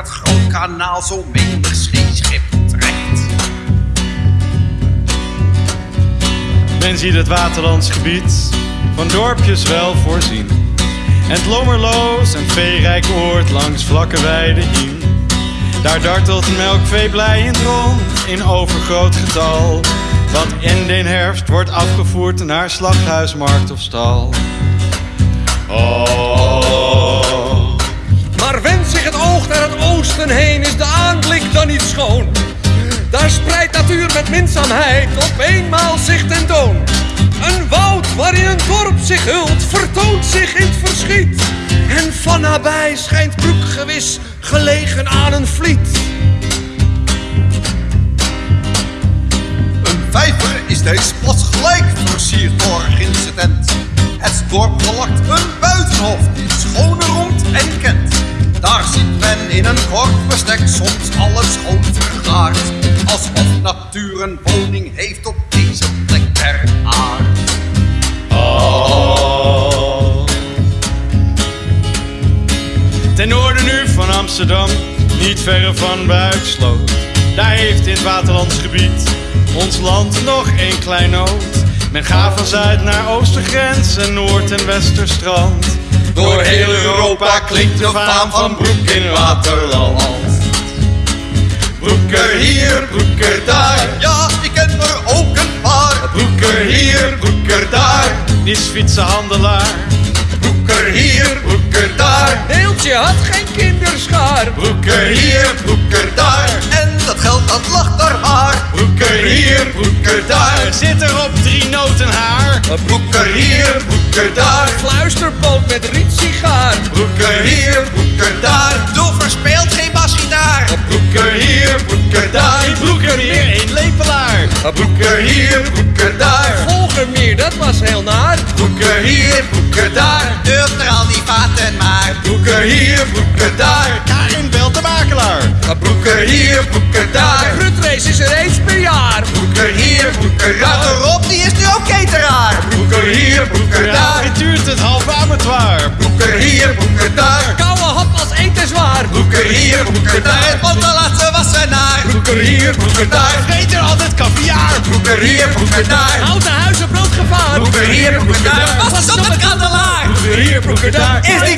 het Groot Kanaal zo menig scheepschip trekt. Men ziet het waterlandsgebied van dorpjes wel voorzien. En het lommerloos en veerrijk oord langs vlakke weiden hien. Daar dartelt melkvee blij in het rond in overgroot getal. Wat in den herfst wordt afgevoerd naar slachthuis, markt of stal. Oh, heen, is de aanblik dan niet schoon. Daar spreidt natuur met minzaamheid op eenmaal zich tentoon. Een woud waarin een dorp zich hult, vertoont zich in het verschiet. En van nabij schijnt broek gewis gelegen aan een vliet. Een vijver is deze plas gelijk versierd door een. Het dorp verlakt een buitenhof vergaard. Alsof natuur een woning heeft op deze plek der aard. oh. Ten noorden nu van Amsterdam, niet verre van Buiksloot. Daar heeft in het waterlandsgebied ons land nog een klein nood. Men gaat van zuid naar oostergrens en noord- en westerstrand. Door heel Europa klinkt de faam van Broek in Waterland. Broeker hier, broeker daar. Ja, ik ken er ook een paar. Broeker hier, broeker daar. Die is fietsenhandelaar. Broeker hier, broeker daar. Deeltje had geen kinderschaar. Broeker hier, broeker daar. En dat geld dat lag daar maar. Broeker hier, broeker daar. Zit er op drie noten haar. Broeker hier, broeker daar. Fluisterpoot met rietsigaar. Broeker hier, broeker daar. Doe verspeelt geen basgitaar. Broeker daar. Hier, een lepelaar. Broeker hier, broeker daar. Volgermeer, dat was heel naar. Broeker hier, broeker daar. Durf er al die vaten maar. Broeker hier, broeker daar. Karin belt de makelaar. Broeker hier, broeker daar. Rutrace is er eens per jaar. Broeker hier, broeker daar. Rob, die is nu ook cateraar. Broeker hier, broeker daar. Het duurt het half abattoir. Broeker hier, broeker daar. Koude hap als eten zwaar. Broeker hier, broeker daar. Broeker hier, broeker daar. Vreet er altijd kaviaar. Broeker hier, broeker daar. Houten huizen broodgevaar. Broeker hier, broeker daar. Was het op het kandelaar? Broeker hier, broeker daar. Is die